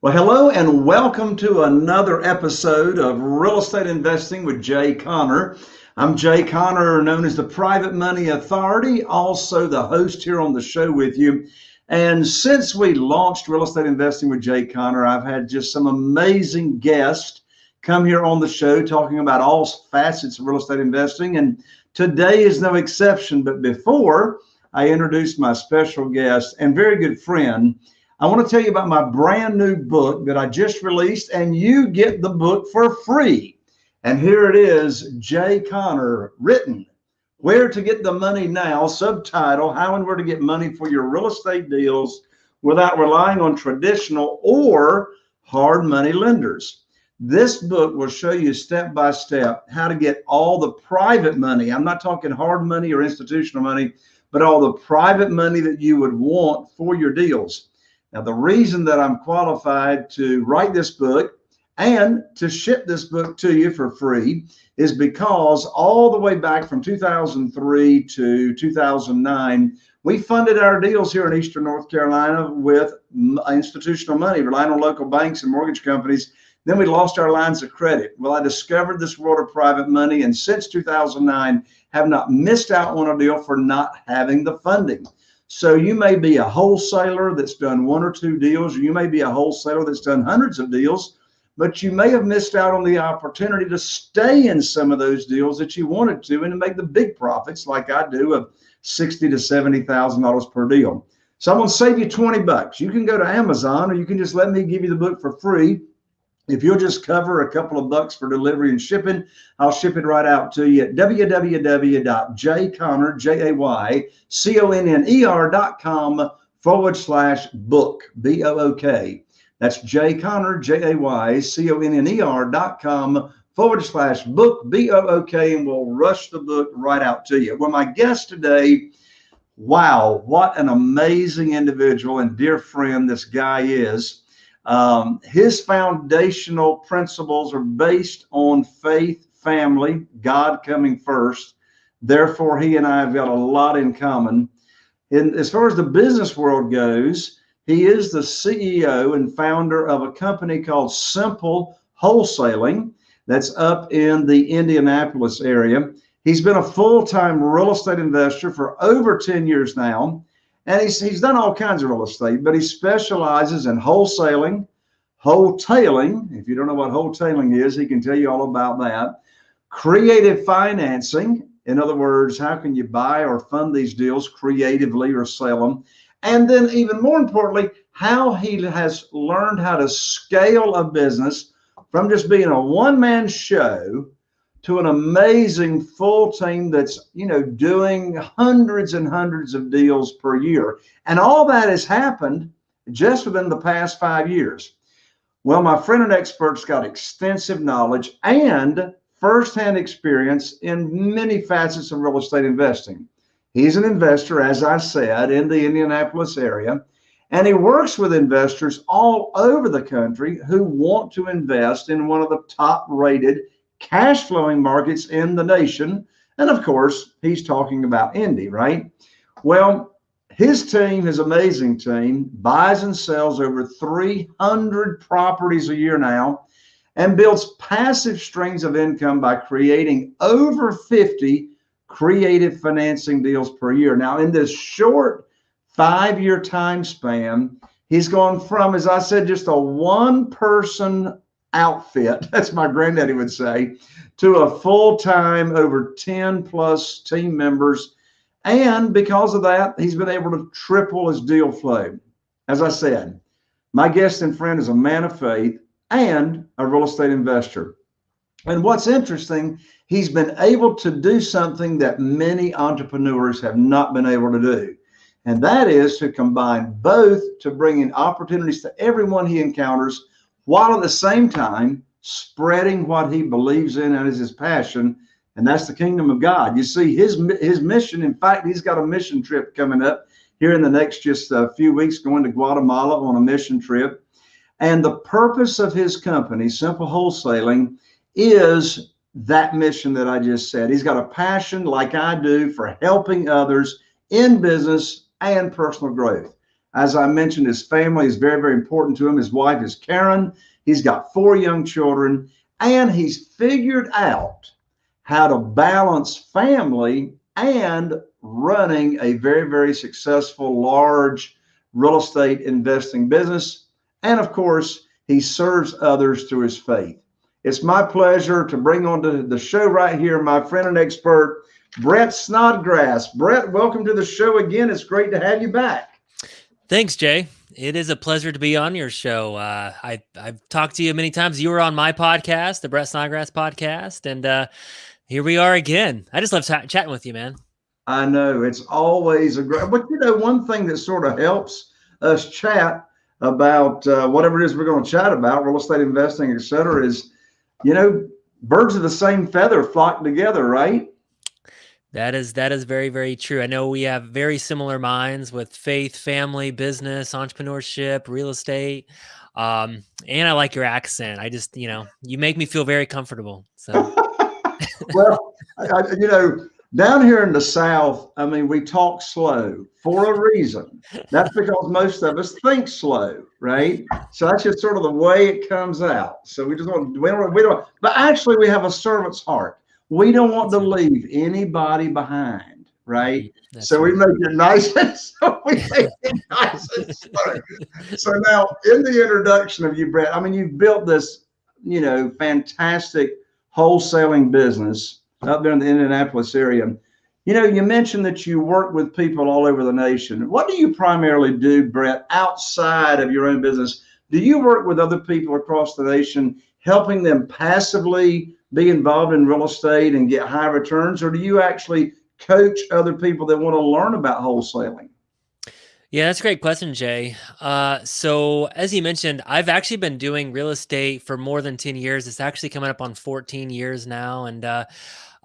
Well, hello and welcome to another episode of Real Estate Investing with Jay Conner. I'm Jay Conner, known as the Private Money Authority, also the host here on the show with you. And since we launched Real Estate Investing with Jay Conner, I've had just some amazing guests come here on the show talking about all facets of real estate investing. And today is no exception. But before I introduce my special guest and very good friend, I want to tell you about my brand new book that I just released, and you get the book for free. And here it is Jay Conner, written Where to Get the Money Now, subtitle How and Where to Get Money for Your Real Estate Deals Without Relying on Traditional or Hard Money Lenders. This book will show you step by step how to get all the private money. I'm not talking hard money or institutional money, but all the private money that you would want for your deals. Now, the reason that I'm qualified to write this book and to ship this book to you for free is because all the way back from 2003 to 2009, we funded our deals here in Eastern North Carolina with institutional money, relying on local banks and mortgage companies. Then we lost our lines of credit. Well, I discovered this world of private money, and since 2009, have not missed out on a deal for not having the funding. So you may be a wholesaler that's done one or two deals, or you may be a wholesaler that's done hundreds of deals, but you may have missed out on the opportunity to stay in some of those deals that you wanted to and to make the big profits like I do of sixty to seventy thousand dollars per deal. So I'm gonna save you 20 bucks. You can go to Amazon or you can just let me give you the book for free if you'll just cover a couple of bucks for delivery and shipping, I'll ship it right out to you at www.jayconner, J-A-Y-C-O-N-N-E-R.com forward slash book, B-O-O-K. That's J-Conner, J-A-Y-C-O-N-N-E-R dot com forward slash book, B-O-O-K, and we'll rush the book right out to you. Well, my guest today, wow, what an amazing individual and dear friend this guy is. Um, his foundational principles are based on faith, family, God coming first. Therefore, he and I have got a lot in common. And as far as the business world goes, he is the CEO and founder of a company called Simple Wholesaling that's up in the Indianapolis area. He's been a full time real estate investor for over 10 years now. And he's, he's done all kinds of real estate, but he specializes in wholesaling, wholetailing. If you don't know what wholetailing is, he can tell you all about that. Creative financing. In other words, how can you buy or fund these deals creatively or sell them? And then, even more importantly, how he has learned how to scale a business from just being a one man show to an amazing full team that's you know doing hundreds and hundreds of deals per year. And all that has happened just within the past five years. Well my friend and expert's got extensive knowledge and firsthand experience in many facets of real estate investing. He's an investor as i said in the indianapolis area and he works with investors all over the country who want to invest in one of the top rated cash flowing markets in the nation. And of course, he's talking about Indy, right? Well, his team, his amazing team, buys and sells over 300 properties a year now and builds passive streams of income by creating over 50 creative financing deals per year. Now, in this short five year time span, he's gone from, as I said, just a one person outfit, that's my granddaddy would say, to a full time, over 10 plus team members. And because of that, he's been able to triple his deal flow. As I said, my guest and friend is a man of faith and a real estate investor. And what's interesting, he's been able to do something that many entrepreneurs have not been able to do. And that is to combine both to bring in opportunities to everyone he encounters while at the same time spreading what he believes in and is his passion, and that's the kingdom of God. You see, his his mission. In fact, he's got a mission trip coming up here in the next just a few weeks, going to Guatemala on a mission trip. And the purpose of his company, Simple Wholesaling, is that mission that I just said. He's got a passion, like I do, for helping others in business and personal growth. As I mentioned, his family is very, very important to him. His wife is Karen. He's got four young children, and he's figured out how to balance family and running a very, very successful, large real estate investing business. And of course, he serves others through his faith. It's my pleasure to bring on to the show right here my friend and expert, Brett Snodgrass. Brett, welcome to the show again. It's great to have you back. Thanks, Jay. It is a pleasure to be on your show. Uh, I, I've talked to you many times. You were on my podcast, the Brett Snodgrass podcast, and uh, here we are again. I just love chatting with you, man. I know it's always a great, but you know, one thing that sort of helps us chat about uh, whatever it is we're going to chat about, real estate investing, et cetera, is, you know, birds of the same feather flock together, right? That is that is very very true. I know we have very similar minds with faith, family, business, entrepreneurship, real estate. Um, and I like your accent. I just, you know, you make me feel very comfortable. So, well, I, you know, down here in the South, I mean, we talk slow for a reason. That's because most of us think slow, right? So that's just sort of the way it comes out. So we just want we don't we don't. But actually, we have a servant's heart. We don't want to leave anybody behind, right? That's so right. we make it nice and so we make it nice and slow. So now, in the introduction of you, Brett, I mean, you've built this, you know, fantastic wholesaling business up there in the Indianapolis area. You know, you mentioned that you work with people all over the nation. What do you primarily do, Brett, outside of your own business? Do you work with other people across the nation, helping them passively be involved in real estate and get high returns, or do you actually coach other people that want to learn about wholesaling? Yeah, that's a great question, Jay. Uh, so as you mentioned, I've actually been doing real estate for more than 10 years. It's actually coming up on 14 years now. And uh,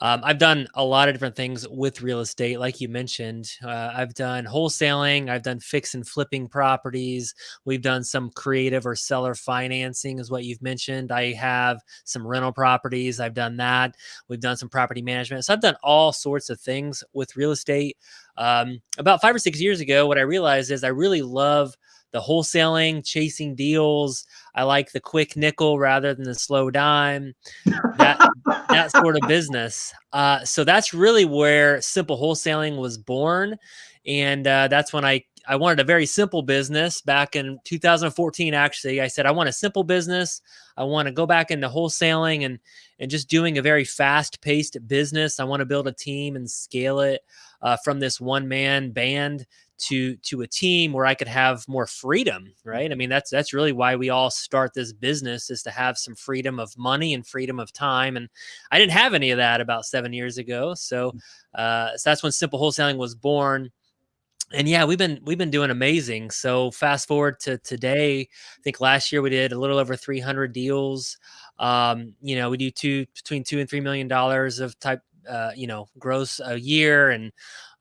um, I've done a lot of different things with real estate, like you mentioned. Uh, I've done wholesaling, I've done fix and flipping properties. We've done some creative or seller financing, is what you've mentioned. I have some rental properties. I've done that. We've done some property management. So I've done all sorts of things with real estate. Um, about five or six years ago, what I realized is I really love the wholesaling, chasing deals. I like the quick nickel rather than the slow dime. That that sort of business. Uh, so that's really where simple wholesaling was born, and uh, that's when I I wanted a very simple business back in 2014. Actually, I said I want a simple business. I want to go back into wholesaling and and just doing a very fast paced business. I want to build a team and scale it uh, from this one man band to to a team where I could have more freedom, right? I mean, that's that's really why we all start this business is to have some freedom of money and freedom of time. And I didn't have any of that about seven years ago. So, mm. uh, so that's when simple wholesaling was born. And yeah, we've been we've been doing amazing. So fast forward to today, I think last year we did a little over 300 deals. Um, you know, we do two between two and three million dollars of type uh, you know, gross a year. And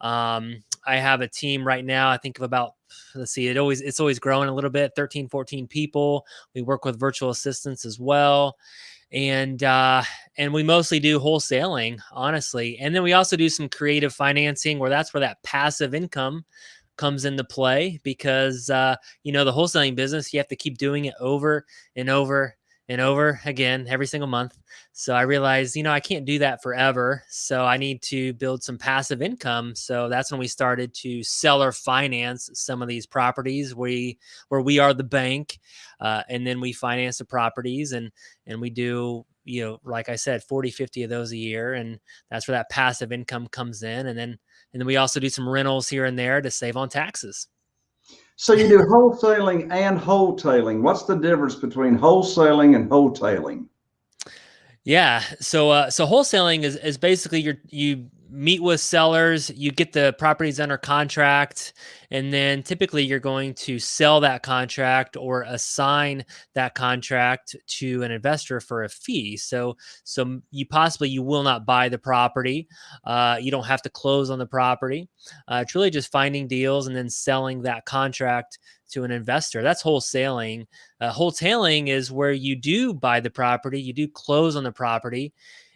um, I have a team right now, I think of about, let's see, it always, it's always growing a little bit, 13, 14 people. We work with virtual assistants as well. And, uh, and we mostly do wholesaling, honestly. And then we also do some creative financing where that's where that passive income comes into play because, uh, you know, the wholesaling business, you have to keep doing it over and over and over again every single month. So I realized, you know, I can't do that forever. So I need to build some passive income. So that's when we started to seller finance some of these properties. We where we are the bank, uh, and then we finance the properties, and and we do you know like i said 40 50 of those a year and that's where that passive income comes in and then and then we also do some rentals here and there to save on taxes so you do wholesaling and wholetailing. What's the difference between wholesaling and wholetailing? Yeah. So uh, so wholesaling is is basically you you meet with sellers, you get the properties under contract, and then typically you're going to sell that contract or assign that contract to an investor for a fee. So, so you possibly you will not buy the property. Uh, you don't have to close on the property. Uh, it's really just finding deals and then selling that contract to an investor. That's wholesaling. Uh, wholetailing is where you do buy the property, you do close on the property,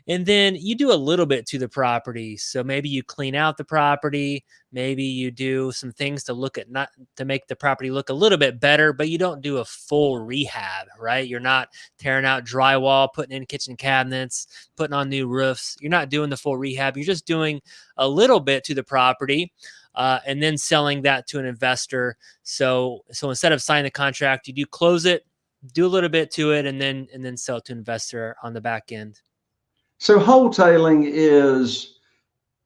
and then you do a little bit to the property so maybe you clean out the property maybe you do some things to look at not to make the property look a little bit better but you don't do a full rehab right? You're not tearing out drywall putting in kitchen cabinets putting on new roofs. You're not doing the full rehab. You're just doing a little bit to the property uh, and then selling that to an investor. So so instead of signing the contract you do close it do a little bit to it and then and then sell to investor on the back end so wholetailing is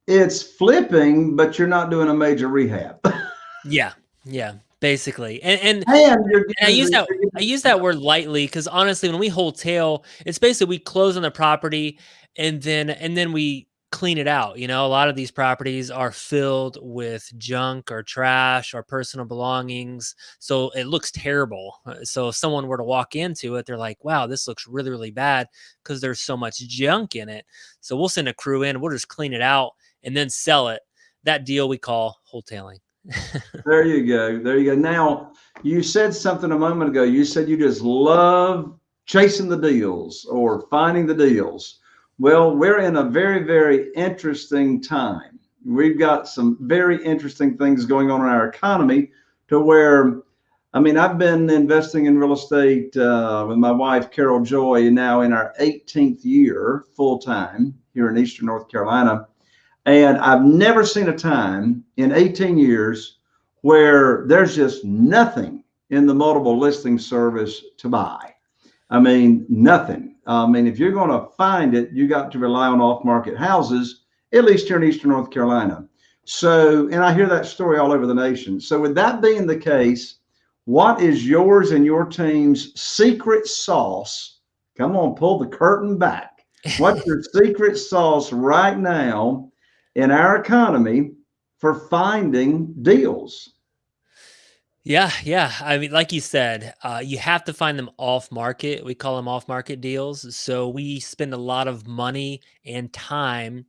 it's flipping, but you're not doing a major rehab. yeah, yeah, basically. And and, and, and I use that I use that word lightly because honestly, when we wholesale, it's basically we close on the property and then and then we clean it out. You know, a lot of these properties are filled with junk or trash or personal belongings. So it looks terrible. Uh, so if someone were to walk into it, they're like, wow, this looks really, really bad because there's so much junk in it. So we'll send a crew in, we'll just clean it out and then sell it. That deal we call wholetailing. there you go. There you go. Now, you said something a moment ago. You said you just love chasing the deals or finding the deals. Well, we're in a very, very interesting time. We've got some very interesting things going on in our economy to where, I mean, I've been investing in real estate uh, with my wife, Carol Joy, now in our 18th year full time here in Eastern North Carolina. And I've never seen a time in 18 years where there's just nothing in the multiple listing service to buy. I mean, nothing. Um, I mean, if you're going to find it, you got to rely on off-market houses, at least here in Eastern North Carolina. So, and I hear that story all over the nation. So with that being the case, what is yours and your team's secret sauce? Come on, pull the curtain back. What's your secret sauce right now in our economy for finding deals? Yeah, yeah. I mean, like you said, uh, you have to find them off market. We call them off market deals. So we spend a lot of money and time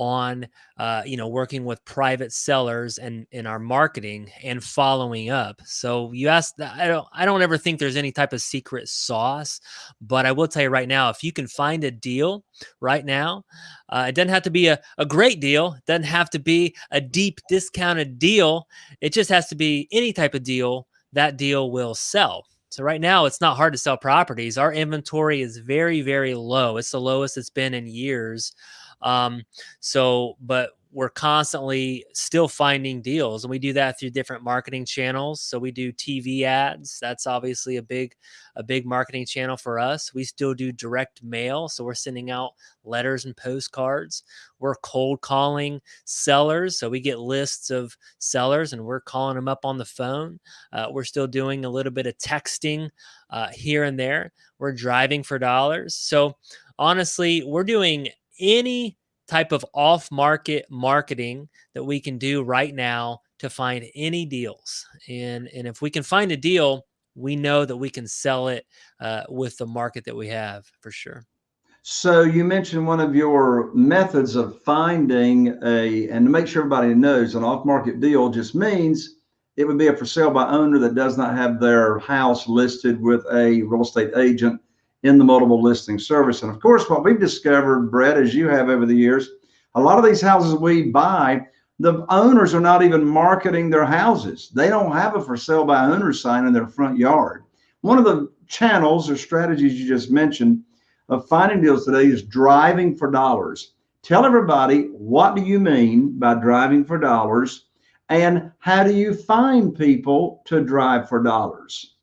on uh, you know working with private sellers and in our marketing and following up. So you asked i don't i don't ever think there's any type of secret sauce but i will tell you right now if you can find a deal right now uh, it doesn't have to be a, a great deal it doesn't have to be a deep discounted deal it just has to be any type of deal that deal will sell. So right now it's not hard to sell properties. Our inventory is very very low. It's the lowest it's been in years um, so, but we're constantly still finding deals and we do that through different marketing channels. So we do tv ads that's obviously a big a big marketing channel for us. We still do direct mail so we're sending out letters and postcards. We're cold calling sellers so we get lists of sellers and we're calling them up on the phone. Uh, we're still doing a little bit of texting uh, here and there. We're driving for dollars. So honestly we're doing any type of off market marketing that we can do right now to find any deals. And, and if we can find a deal, we know that we can sell it uh, with the market that we have for sure. So you mentioned one of your methods of finding a, and to make sure everybody knows, an off-market deal just means it would be a for sale by owner that does not have their house listed with a real estate agent in the multiple listing service. And of course, what we've discovered, Brett, as you have over the years, a lot of these houses we buy, the owners are not even marketing their houses. They don't have a for sale by owner sign in their front yard. One of the channels or strategies you just mentioned of finding deals today is driving for dollars. Tell everybody what do you mean by driving for dollars and how do you find people to drive for dollars?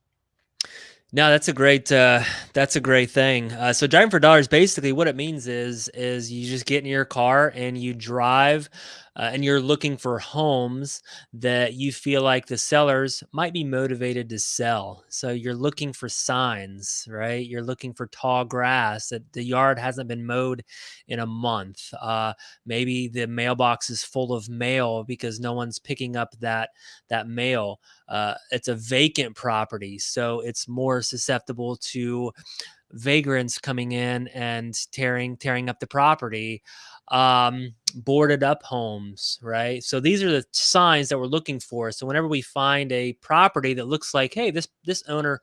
No, that's a great uh, that's a great thing. Uh, so driving for dollars, basically, what it means is is you just get in your car and you drive uh, and you're looking for homes that you feel like the sellers might be motivated to sell. So you're looking for signs, right? You're looking for tall grass that the yard hasn't been mowed in a month. Uh, maybe the mailbox is full of mail because no one's picking up that that mail. Uh, it's a vacant property, so it's more susceptible to vagrants coming in and tearing tearing up the property um, boarded up homes, right? So these are the signs that we're looking for. So whenever we find a property that looks like, hey, this this owner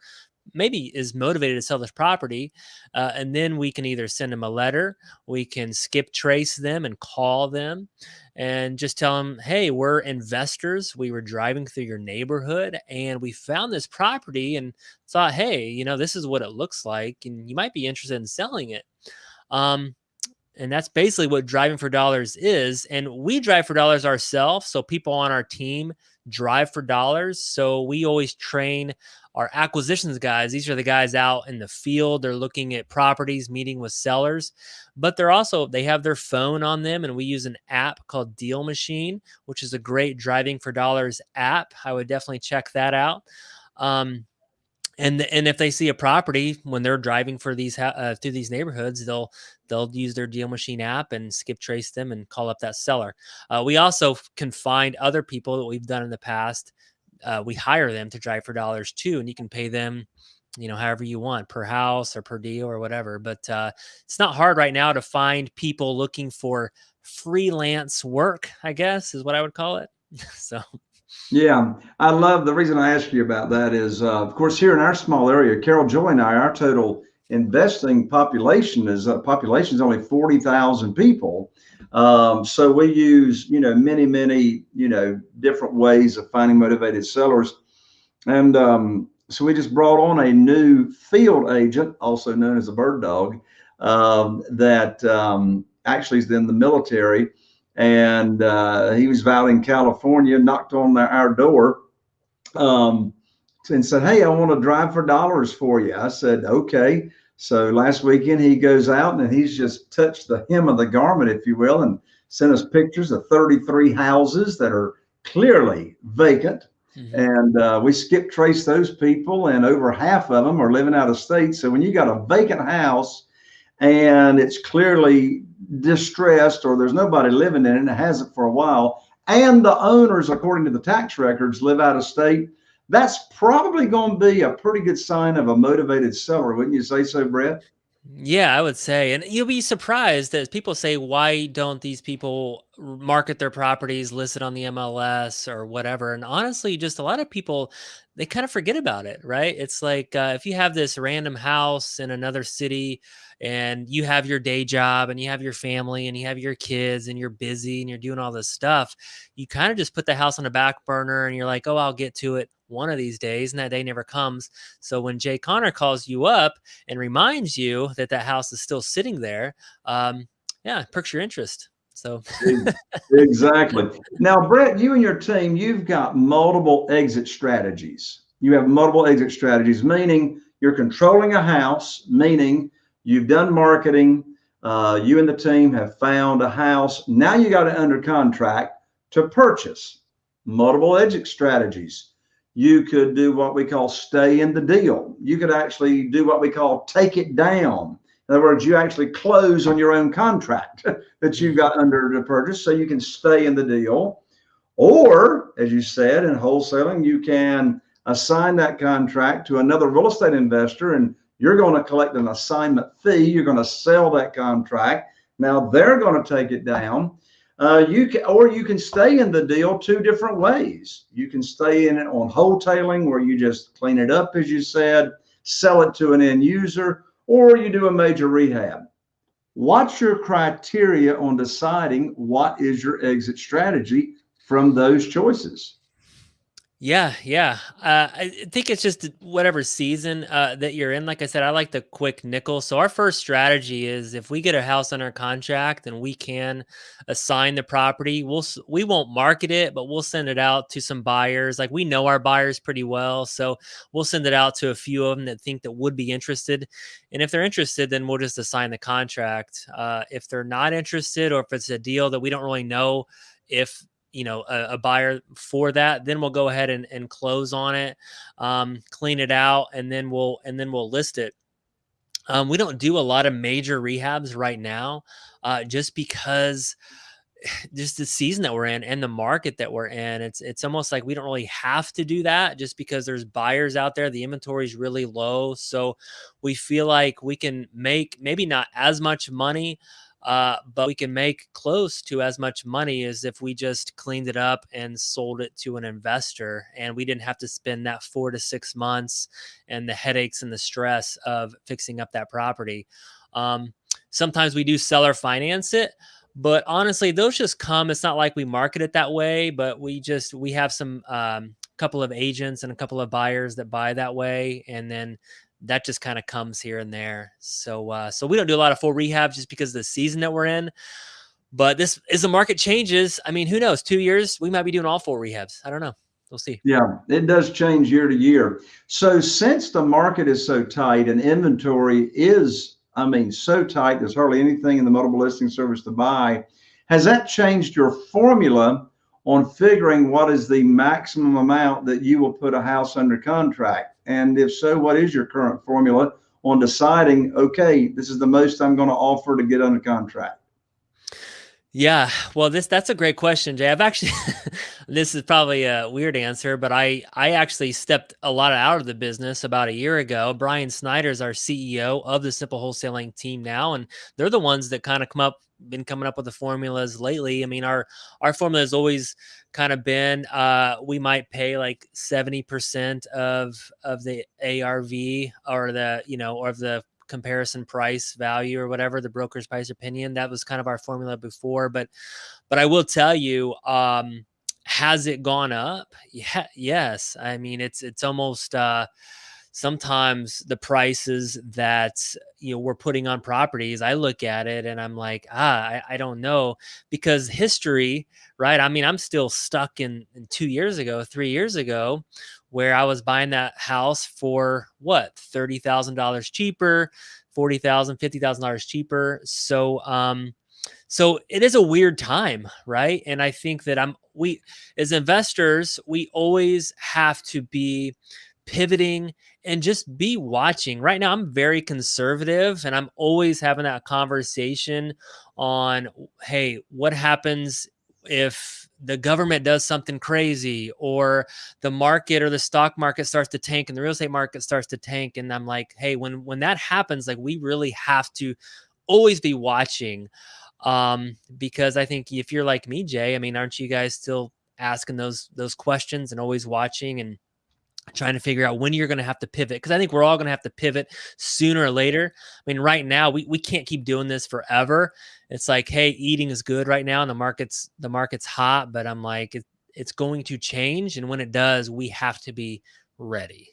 maybe is motivated to sell this property. Uh, and then we can either send them a letter, we can skip trace them and call them and just tell them, hey, we're investors. We were driving through your neighborhood and we found this property and thought, hey, you know, this is what it looks like. And you might be interested in selling it. Um, and that's basically what driving for dollars is. And we drive for dollars ourselves. So people on our team drive for dollars. So we always train our acquisitions guys. These are the guys out in the field. They're looking at properties, meeting with sellers, but they're also, they have their phone on them. And we use an app called Deal Machine, which is a great driving for dollars app. I would definitely check that out. Um, and and if they see a property when they're driving for these uh, through these neighborhoods they'll they'll use their deal machine app and skip trace them and call up that seller. Uh, we also can find other people that we've done in the past uh, we hire them to drive for dollars too and you can pay them you know however you want per house or per deal or whatever but uh, it's not hard right now to find people looking for freelance work i guess is what i would call it. So yeah, I love the reason I asked you about that is, uh, of course, here in our small area, Carol Joy and I, our total investing population is uh, population is only 40,000 people. Um, so we use, you know, many, many, you know, different ways of finding motivated sellers. And um, so we just brought on a new field agent, also known as a bird dog, um, that um, actually is in the military and uh, he was out in California, knocked on our door um, and said, Hey, I want to drive for dollars for you. I said, Okay. So last weekend he goes out and he's just touched the hem of the garment, if you will, and sent us pictures of 33 houses that are clearly vacant. Mm-hmm. And uh, we skip trace those people, and over half of them are living out of state. So when you got a vacant house and it's clearly distressed or there's nobody living in it and it hasn't for a while, and the owners, according to the tax records, live out of state, that's probably going to be a pretty good sign of a motivated seller, wouldn't you say so, Brett? Yeah, I would say. And you'll be surprised that people say, why don't these people market their properties listed on the MLS or whatever? And honestly, just a lot of people, they kind of forget about it, right? It's like uh, if you have this random house in another city and you have your day job and you have your family and you have your kids and you're busy and you're doing all this stuff, you kind of just put the house on a back burner and you're like, oh, I'll get to it one of these days and that day never comes. So when Jay Conner calls you up and reminds you that that house is still sitting there, um, yeah, perks your interest. So exactly. Now, Brett, you and your team, you've got multiple exit strategies. You have multiple exit strategies, meaning you're controlling a house, meaning you've done marketing. Uh, you and the team have found a house. Now you got it under contract to purchase. Multiple exit strategies you could do what we call stay in the deal. You could actually do what we call take it down. In other words, you actually close on your own contract that you got under the purchase so you can stay in the deal. Or, as you said, in wholesaling, you can assign that contract to another real estate investor and you're going to collect an assignment fee. You're going to sell that contract. Now they're going to take it down uh, you can, or you can stay in the deal two different ways. You can stay in it on wholetailing, where you just clean it up, as you said, sell it to an end user, or you do a major rehab. What's your criteria on deciding what is your exit strategy from those choices? Yeah, yeah. Uh, I think it's just whatever season uh, that you're in. Like I said, I like the quick nickel. So our first strategy is if we get a house under contract and we can assign the property, we'll we won't market it, but we'll send it out to some buyers. Like we know our buyers pretty well, so we'll send it out to a few of them that think that would be interested. And if they're interested, then we'll just assign the contract. Uh, if they're not interested, or if it's a deal that we don't really know if you know a, a, buyer for that then we'll go ahead and, and close on it um, clean it out and then we'll and then we'll list it. Um, we don't do a lot of major rehabs right now uh, just because just the season that we're in and the market that we're in it's it's almost like we don't really have to do that just because there's buyers out there the inventory is really low so we feel like we can make maybe not as much money uh, but we can make close to as much money as if we just cleaned it up and sold it to an investor and we didn't have to spend that four to six months and the headaches and the stress of fixing up that property. Um, sometimes we do seller finance it but honestly those just come. It's not like we market it that way but we just we have some um, couple of agents and a couple of buyers that buy that way and then that just kind of comes here and there. So uh, so we don't do a lot of full rehab just because of the season that we're in but this as the market changes i mean who knows two years we might be doing all full rehabs. I don't know. We'll see. Yeah it does change year to year. So since the market is so tight and inventory is i mean so tight there's hardly anything in the multiple listing service to buy has that changed your formula on figuring what is the maximum amount that you will put a house under contract? And if so, what is your current formula on deciding, okay, this is the most I'm going to offer to get under contract? Yeah, well, this that's a great question, Jay. I've actually this is probably a weird answer, but I I actually stepped a lot out of the business about a year ago. Brian Snyder's our CEO of the Simple Wholesaling team now, and they're the ones that kind of come up been coming up with the formulas lately. I mean, our our formula has always kind of been uh, we might pay like seventy percent of of the ARV or the you know or of the comparison price value or whatever the broker's price opinion. That was kind of our formula before, but but I will tell you. Um, has it gone up? Yeah, yes. I mean, it's it's almost uh, sometimes the prices that you know we're putting on properties i look at it and i'm like ah i, I don't know because history right? I mean i'm still stuck in, in two years ago three years ago where i was buying that house for what? $30000 cheaper $40000 $50000 cheaper. So um so it is a weird time right? And i think that i'm we as investors we always have to be pivoting and just be watching. Right now, I'm very conservative and I'm always having that conversation on hey, what happens if the government does something crazy or the market or the stock market starts to tank and the real estate market starts to tank and I'm like, "Hey, when when that happens, like we really have to always be watching um because I think if you're like me, Jay, I mean, aren't you guys still asking those those questions and always watching and trying to figure out when you're going to have to pivot because I think we're all going to have to pivot sooner or later. I mean, right now we, we can't keep doing this forever. It's like, hey, eating is good right now and the market's the market's hot, but I'm like, it, it's going to change, and when it does, we have to be ready.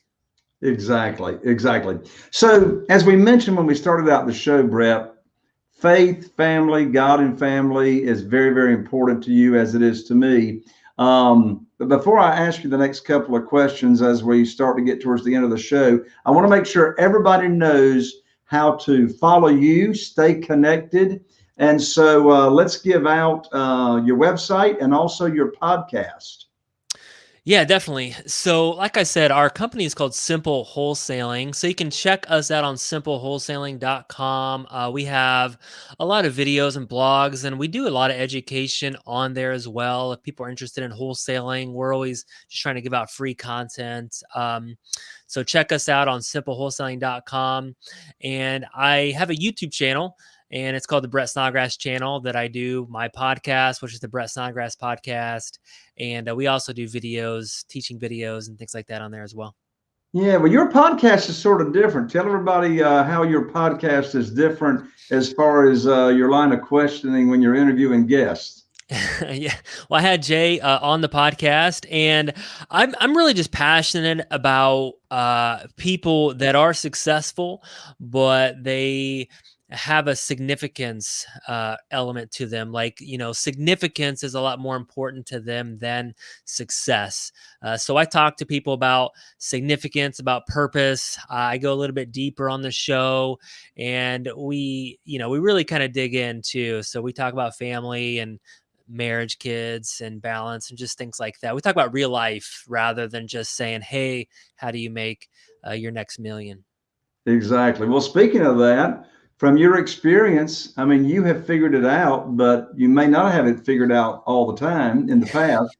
Exactly, exactly. So as we mentioned when we started out the show, Brett, faith, family, God, and family is very, very important to you as it is to me. Um, but before I ask you the next couple of questions as we start to get towards the end of the show, I want to make sure everybody knows how to follow you, stay connected. And so uh, let's give out uh, your website and also your podcast. Yeah, definitely. So, like I said, our company is called Simple Wholesaling. So, you can check us out on simplewholesaling.com. Uh, we have a lot of videos and blogs, and we do a lot of education on there as well. If people are interested in wholesaling, we're always just trying to give out free content. Um, so, check us out on simplewholesaling.com. And I have a YouTube channel and it's called the Brett Snodgrass channel that I do my podcast, which is the Brett Snodgrass podcast, and uh, we also do videos, teaching videos, and things like that on there as well. Yeah, well, your podcast is sort of different. Tell everybody uh, how your podcast is different as far as uh, your line of questioning when you're interviewing guests. yeah, well, I had Jay uh, on the podcast, and I'm I'm really just passionate about uh, people that are successful, but they have a significance uh, element to them. Like, you know, significance is a lot more important to them than success. Uh, so I talk to people about significance, about purpose. Uh, I go a little bit deeper on the show and we, you know, we really kind of dig into. So we talk about family and marriage, kids, and balance, and just things like that. We talk about real life rather than just saying, hey, how do you make uh, your next million? Exactly. Well, speaking of that, from your experience, I mean, you have figured it out, but you may not have it figured out all the time in the past.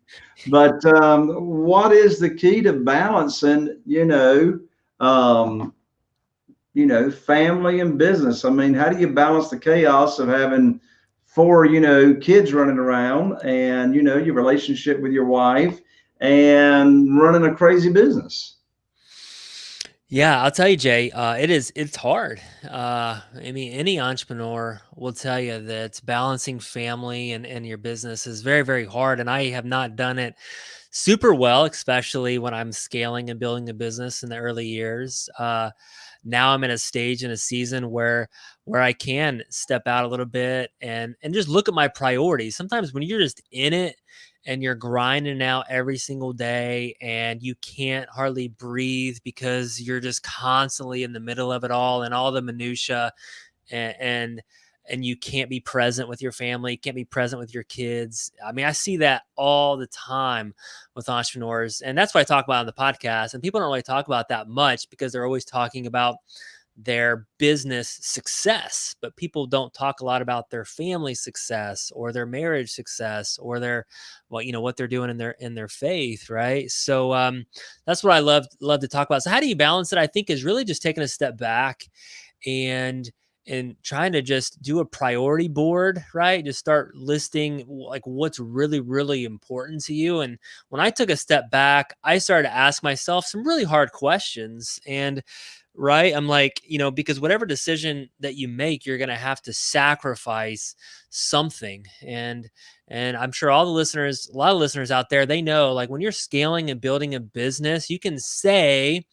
but um, what is the key to balancing, you know, um, you know, family and business. I mean, how do you balance the chaos of having four, you know, kids running around and, you know, your relationship with your wife and running a crazy business? Yeah, I'll tell you, Jay, uh, it is, it's hard. Uh, I mean, any entrepreneur will tell you that balancing family and, and your business is very, very hard. And I have not done it super well, especially when I'm scaling and building a business in the early years. Uh, now I'm in a stage in a season where where I can step out a little bit and and just look at my priorities. Sometimes when you're just in it and you're grinding out every single day and you can't hardly breathe because you're just constantly in the middle of it all and all the minutia and, and and you can't be present with your family, can't be present with your kids. I mean, I see that all the time with entrepreneurs. And that's what I talk about on the podcast. And people don't really talk about that much because they're always talking about their business success, but people don't talk a lot about their family success or their marriage success or their well, you know, what they're doing in their in their faith, right? So um that's what I love love to talk about. So how do you balance it? I think is really just taking a step back and and trying to just do a priority board, right? Just start listing like what's really, really important to you. And when I took a step back, I started to ask myself some really hard questions. And right, I'm like, you know, because whatever decision that you make, you're going to have to sacrifice something. And and I'm sure all the listeners, a lot of listeners out there, they know like when you're scaling and building a business, you can say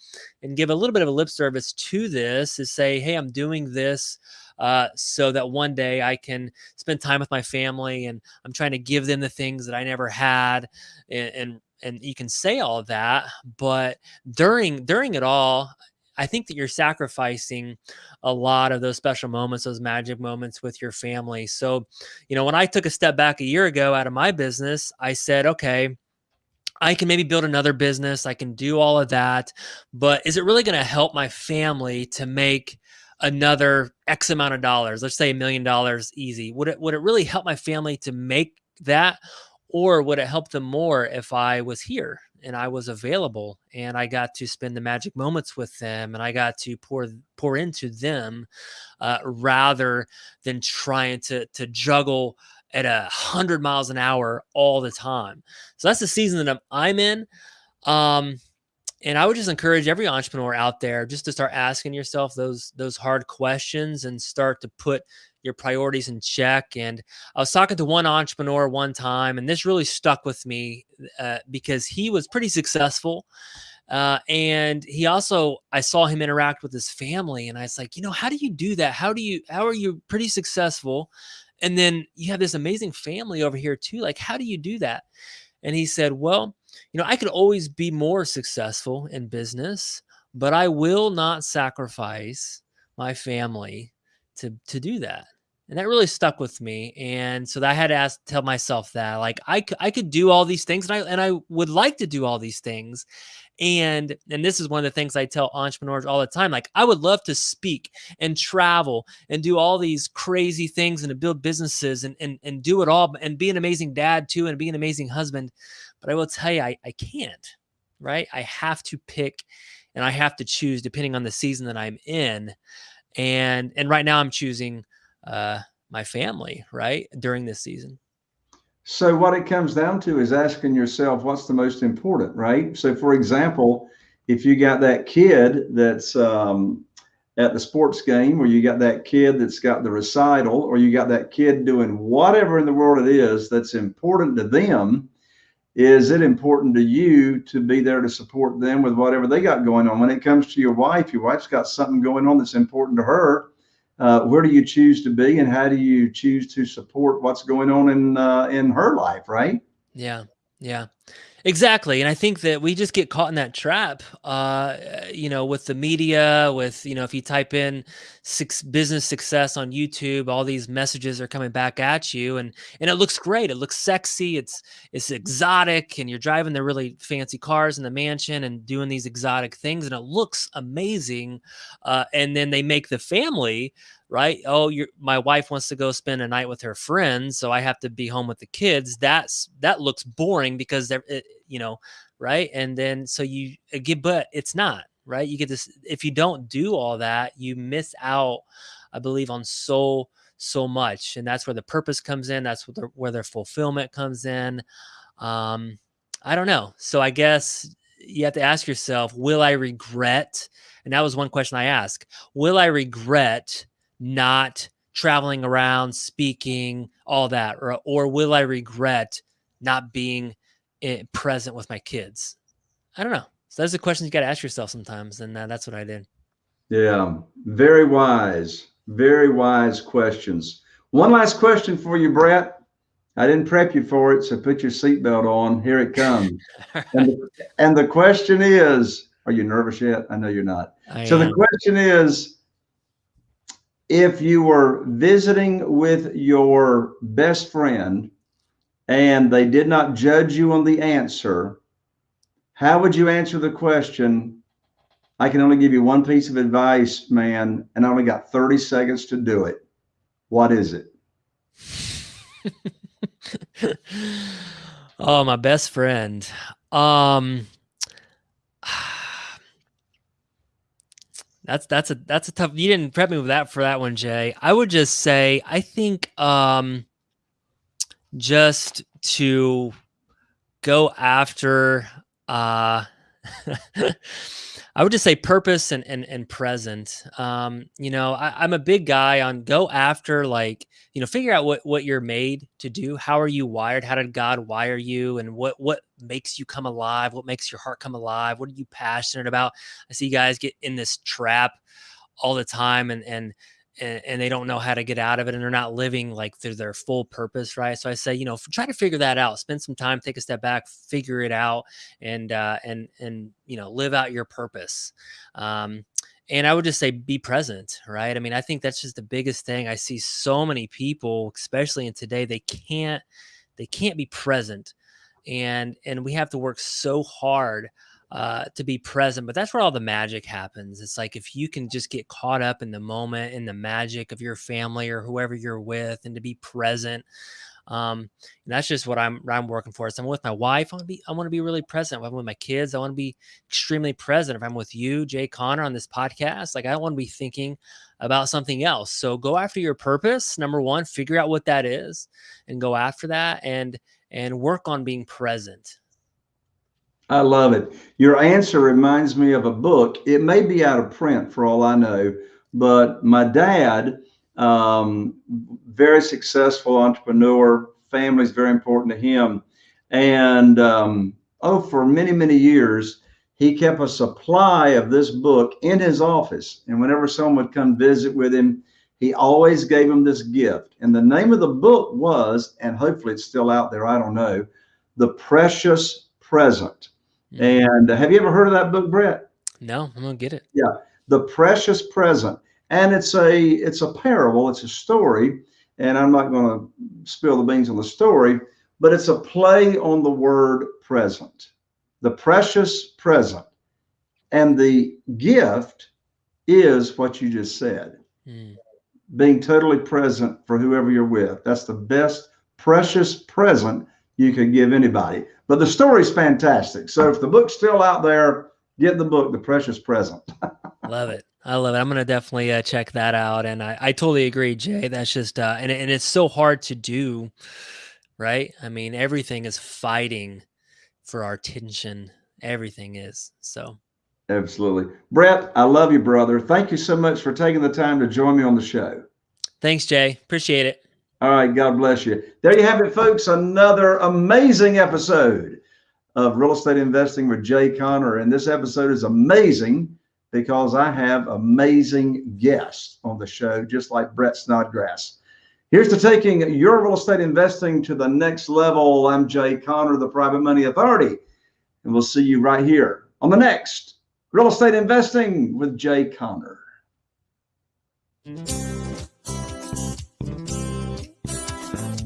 and give a little bit of a lip service to this is say, hey, I'm doing this uh, so that one day I can spend time with my family and I'm trying to give them the things that I never had and, and and you can say all that but during during it all I think that you're sacrificing a lot of those special moments, those magic moments with your family. So, you know, when I took a step back a year ago out of my business, I said, okay, I can maybe build another business. I can do all of that. But is it really going to help my family to make another X amount of dollars? Let's say a million dollars easy. Would it would it really help my family to make that? Or would it help them more if I was here and I was available and I got to spend the magic moments with them and I got to pour pour into them uh, rather than trying to to juggle at a hundred miles an hour all the time. So that's the season that I'm, I'm in. Um, and I would just encourage every entrepreneur out there just to start asking yourself those those hard questions and start to put your priorities in check. And I was talking to one entrepreneur one time, and this really stuck with me uh, because he was pretty successful. Uh, and he also, I saw him interact with his family, and I was like, you know, how do you do that? How do you, how are you pretty successful? And then you have this amazing family over here too. Like, how do you do that? And he said, well, you know, I could always be more successful in business, but I will not sacrifice my family to to do that and that really stuck with me and so i had to ask tell myself that like i, I could do all these things and i and i would like to do all these things and and this is one of the things i tell entrepreneurs all the time like i would love to speak and travel and do all these crazy things and to build businesses and and, and do it all and be an amazing dad too and be an amazing husband but i will tell you i, I can't right? I have to pick and i have to choose depending on the season that i'm in and and right now I'm choosing uh, my family right during this season. So what it comes down to is asking yourself what's the most important, right? So for example, if you got that kid that's um, at the sports game, or you got that kid that's got the recital, or you got that kid doing whatever in the world it is that's important to them, is it important to you to be there to support them with whatever they got going on? When it comes to your wife, your wife's got something going on that's important to her. Uh, where do you choose to be, and how do you choose to support what's going on in uh, in her life? Right? Yeah, yeah. Exactly. And I think that we just get caught in that trap, uh, you know, with the media, with, you know, if you type in six business success on YouTube, all these messages are coming back at you and, and it looks great. It looks sexy. It's, it's exotic and you're driving the really fancy cars in the mansion and doing these exotic things and it looks amazing. Uh, and then they make the family right? Oh, you my wife wants to go spend a night with her friends, so I have to be home with the kids. That's that looks boring because they're, it, you know, right? And then so you uh, get, but it's not right? You get this if you don't do all that, you miss out, I believe, on so so much, and that's where the purpose comes in. That's where the, where their fulfillment comes in. Um, I don't know. So I guess you have to ask yourself, will I regret? And that was one question I asked. Will I regret not traveling around, speaking, all that, or or will I regret not being eh, present with my kids? I don't know. So those are questions you got to ask yourself sometimes, and uh, that's what I did. Yeah, very wise, very wise questions. One last question for you, Brett. I didn't prep you for it, so put your seatbelt on. Here it comes. and, the, and the question is, are you nervous yet? I know you're not. I so am. the question is, if you were visiting with your best friend and they did not judge you on the answer, how would you answer the question? I can only give you one piece of advice, man, and I only got 30 seconds to do it. What is it? oh, my best friend. Um That's that's a that's a tough. You didn't prep me with that for that one, Jay. I would just say I think um just to go after uh I would just say purpose and and, and present. Um, you know, I, am a big guy on go after like, you know, figure out what what you're made to do. How are you wired? How did God wire you? And what what makes you come alive? What makes your heart come alive? What are you passionate about? I see you guys get in this trap all the time and and and, and, they don't know how to get out of it and they're not living like through their full purpose right? So i say you know try to figure that out spend some time take a step back figure it out and uh and and you know live out your purpose. Um and i would just say be present right? I mean i think that's just the biggest thing. I see so many people especially in today they can't they can't be present and and we have to work so hard uh, to be present. But that's where all the magic happens. It's like if you can just get caught up in the moment, in the magic of your family or whoever you're with, and to be present. Um, and that's just what I'm I'm working for. So I'm with my wife. I want to be I want to be really present. If I'm with my kids, I want to be extremely present. If I'm with you, Jay Conner, on this podcast, like I want to be thinking about something else. So go after your purpose. Number one, figure out what that is, and go after that, and and work on being present. I love it. Your answer reminds me of a book. It may be out of print for all I know, but my dad, um, very successful entrepreneur, family is very important to him. And um, oh, for many, many years, he kept a supply of this book in his office. And whenever someone would come visit with him, he always gave him this gift. And the name of the book was, and hopefully it's still out there, I don't know, The Precious Present. And have you ever heard of that book, Brett? No, I'm gonna get it. Yeah, the precious present, and it's a it's a parable. It's a story, and I'm not going to spill the beans on the story, but it's a play on the word present, the precious present, and the gift is what you just said, mm. being totally present for whoever you're with. That's the best precious present you could give anybody. But the story's fantastic. So if the book's still out there, get the book, The Precious Present. love it. I love it. I'm gonna definitely uh, check that out, and I, I totally agree, Jay. That's just uh, and and it's so hard to do, right? I mean, everything is fighting for our attention. Everything is so. Absolutely, Brett. I love you, brother. Thank you so much for taking the time to join me on the show. Thanks, Jay. Appreciate it. All right. God bless you. There you have it, folks. Another amazing episode of Real Estate Investing with Jay Conner. And this episode is amazing because I have amazing guests on the show, just like Brett Snodgrass. Here's to taking your real estate investing to the next level. I'm Jay Conner, the Private Money Authority, and we'll see you right here on the next Real Estate Investing with Jay Conner. Mm -hmm.